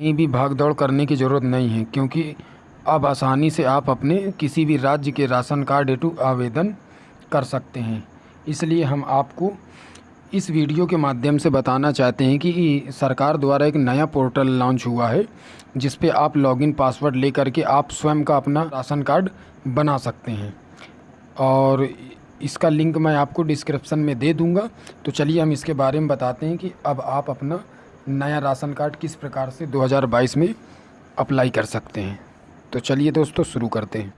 कहीं भी भाग दौड़ करने की ज़रूरत नहीं है, क्योंकि अब आसानी से आप अपने किसी भी राज्य के राशन कार्ड हेतु आवेदन कर सकते हैं। इसलिए हम आपको इस वीडियो के माध्यम से बताना चाहते हैं कि सरकार द्वारा एक नया पोर्टल लॉन्च हुआ है, जिस पे आप लॉगिन पासवर्ड लेकर के आप स्वयं का अपना राशन कार्ड बना सकते हैं। और इसका लिंक मैं आपको डिस्क्रिप्शन में दे दूँगा। तो चलिए हम इसके बारे में बताते हैं कि अब आप अपना नया राशन कार्ड किस प्रकार से 2022 में अप्लाई कर सकते हैं? तो चलिए दोस्तों, शुरू करते हैं।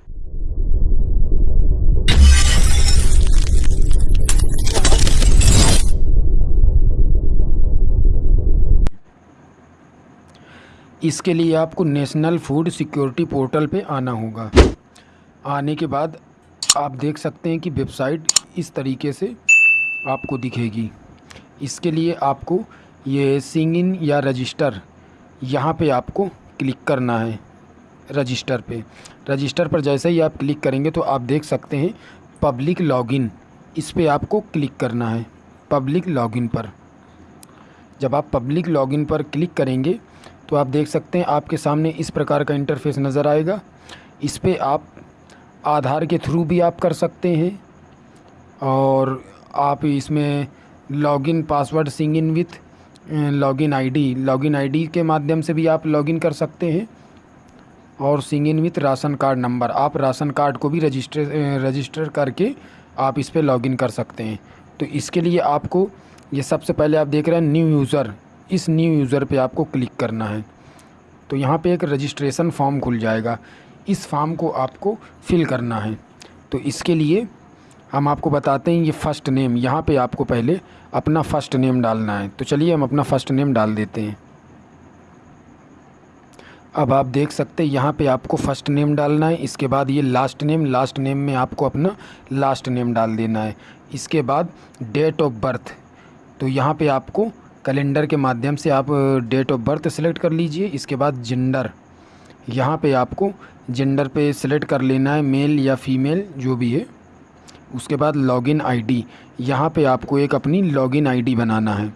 इसके लिए आपको नेशनल फ़ूड सिक्योरिटी पोर्टल पे आना होगा। आने के बाद आप देख सकते हैं कि वेबसाइट इस तरीके से आपको दिखेगी। इसके लिए आपको ये सिंग इन या रजिस्टर, यहाँ पे आपको क्लिक करना है रजिस्टर पे। रजिस्टर पर जैसे ही आप क्लिक करेंगे तो आप देख सकते हैं पब्लिक लॉगिन, इस पे आपको क्लिक करना है पब्लिक लॉगिन पर। जब आप पब्लिक लॉगिन पर क्लिक करेंगे तो आप देख सकते हैं आपके सामने इस प्रकार का इंटरफेस नज़र आएगा। इस पर आप आधार के थ्रू भी आप कर सकते हैं और आप इसमें login password Singh in with login ID login ID के माध्यम से भी आप लॉगिन कर सकते हैं। और सिंग in with ration card number, आप राशन कार्ड को भी रजिस्टर रजिस्टर करके आप इस पर लॉगिन कर सकते हैं। तो इसके लिए आपको, ये सबसे पहले आप देख रहे हैं न्यू यूज़र, इस न्यू यूज़र पे आपको क्लिक करना है। तो यहाँ पे एक रजिस्ट्रेशन फॉर्म खुल जाएगा, इस फॉर्म को आपको फिल करना है। तो इसके लिए हम आपको बताते हैं ये फ़र्स्ट नेम यहाँ पे आपको पहले अपना फ़र्स्ट नेम डालना है। तो चलिए हम अपना फ़र्स्ट नेम डाल देते हैं। अब आप देख सकते हैं, यहाँ पे आपको फ़र्स्ट नेम डालना है। इसके बाद ये लास्ट नेम लास्ट नेम में आपको अपना लास्ट नेम डाल देना है। इसके बाद डेट ऑफ़ बर्थ तो यहाँ पे आपको कैलेंडर के माध्यम से आप डेट ऑफ़ बर्थ सेलेक्ट कर लीजिए। इसके बाद जेंडर यहाँ पे आपको जेंडर पे सेलेक्ट कर लेना है मेल या फीमेल जो भी है। उसके बाद लॉगिन आईडी यहाँ पे आपको एक अपनी लॉगिन आईडी बनाना है।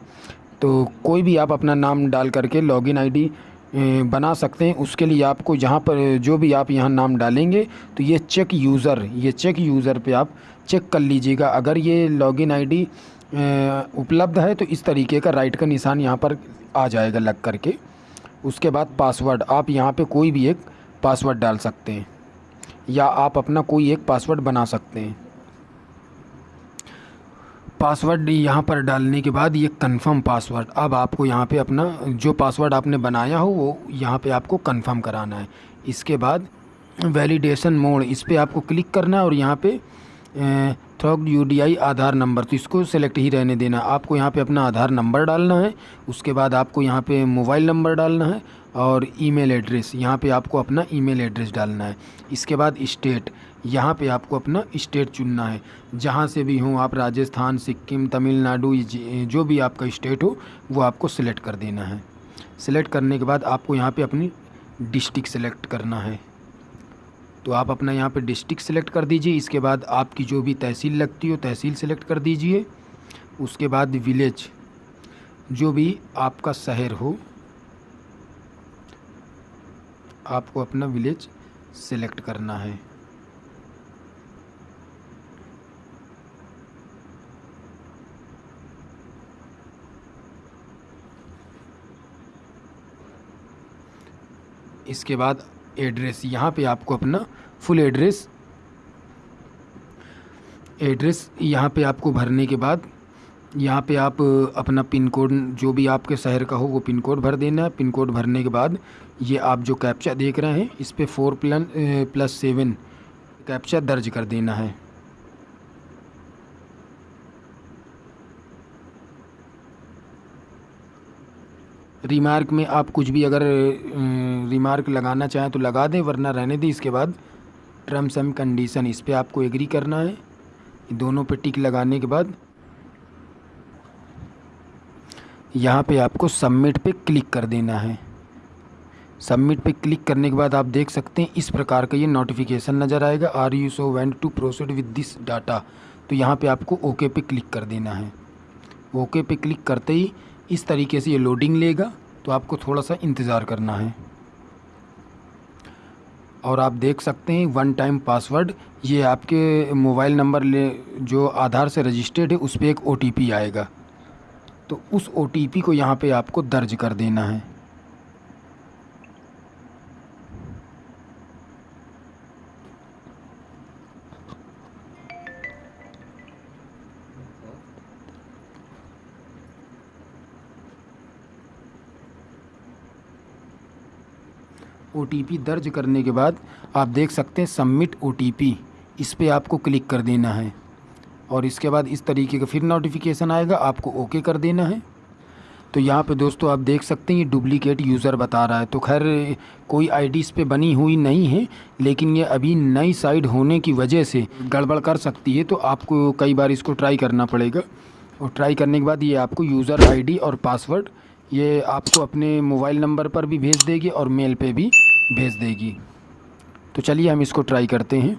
तो कोई भी आप अपना नाम डाल करके लॉगिन आईडी बना सकते हैं। उसके लिए आपको जहाँ पर, जो भी आप यहाँ नाम डालेंगे तो ये चेक यूज़र ये चेक यूज़र पे आप चेक कर लीजिएगा। अगर ये लॉगिन आईडी उपलब्ध है तो इस तरीके का राइट का निशान यहाँ पर आ जाएगा लग करके। उसके बाद पासवर्ड आप यहाँ पे कोई भी एक पासवर्ड डाल सकते हैं। या आप अपना कोई एक पासवर्ड बना सकते हैं। पासवर्ड यहाँ पर डालने के बाद ये कंफर्म पासवर्ड अब आपको यहाँ पे अपना जो पासवर्ड आपने बनाया हो, वो यहाँ पे आपको कंफर्म कराना है। इसके बाद वैलिडेशन मोड इस पर आपको क्लिक करना है और यहाँ पे थ्रॉग यू आधार नंबर तो इसको सेलेक्ट ही रहने देना। आपको यहाँ पे अपना आधार नंबर डालना है, उसके बाद आपको यहाँ पे मोबाइल नंबर डालना है और ईमेल एड्रेस, यहाँ पे आपको अपना ईमेल एड्रेस डालना है। इसके बाद स्टेट, यहाँ पे आपको अपना स्टेट चुनना है। जहाँ से भी हो, आप राजस्थान, सिक्किम, तमिलनाडु जो भी आपका स्टेट हो, वो आपको सिलेक्ट कर देना है। सिलेक्ट करने के बाद आपको यहाँ पे अपनी डिस्ट्रिक्ट सेलेक्ट करना है। तो आप अपना यहाँ पे डिस्ट्रिक्ट सेलेक्ट कर दीजिए। इसके बाद आपकी जो भी तहसील लगती हो, तहसील सेलेक्ट कर दीजिए। उसके बाद विलेज, जो भी आपका शहर हो आपको अपना विलेज सेलेक्ट करना है। इसके बाद एड्रेस यहाँ पे आपको अपना फुल एड्रेस एड्रेस यहाँ पे आपको भरने के बाद यहाँ पे आप अपना पिन कोड, जो भी आपके शहर का हो, वो पिन कोड भर देना है। पिन कोड भरने के बाद ये आप जो कैप्चा देख रहे हैं, इस पर फोर प्लन प्लस सेवन कैप्चा दर्ज कर देना है। रिमार्क में आप कुछ भी अगर रिमार्क लगाना चाहें तो लगा दें, वरना रहने दें। इसके बाद टर्म्स एंड कंडीशन इस पर आपको एग्री करना है। दोनों पे टिक लगाने के बाद यहाँ पे आपको सबमिट पे क्लिक कर देना है। सबमिट पे क्लिक करने के बाद आप देख सकते हैं इस प्रकार का ये नोटिफिकेशन नज़र आएगा। Are you sure want to proceed with this data तो यहाँ पे आपको ओके पे क्लिक कर देना है। ओके पे क्लिक करते ही इस तरीके से ये लोडिंग लेगा तो आपको थोड़ा सा इंतज़ार करना है। और आप देख सकते हैं वन टाइम पासवर्ड ये आपके मोबाइल नंबर ले, जो आधार से रजिस्टर्ड है, उस पर एक ओटीपी आएगा। तो उस ओटीपी को यहाँ पे आपको दर्ज कर देना है। ओटीपी दर्ज करने के बाद आप देख सकते हैं सबमिट ओटीपी इस पर आपको क्लिक कर देना है। और इसके बाद इस तरीके का फिर नोटिफिकेशन आएगा, आपको ओके कर देना है। तो यहाँ पे दोस्तों आप देख सकते हैं, ये डुप्लीकेट यूज़र बता रहा है। तो खैर, कोई आईडी इस पर बनी हुई नहीं है, लेकिन ये अभी नई साइड होने की वजह से गड़बड़ कर सकती है तो आपको कई बार इसको ट्राई करना पड़ेगा। और ट्राई करने के बाद ये आपको यूज़र आईडी और पासवर्ड ये आपको अपने मोबाइल नंबर पर भी भेज देगी और मेल पे भी भेज देगी। तो चलिए हम इसको ट्राई करते हैं।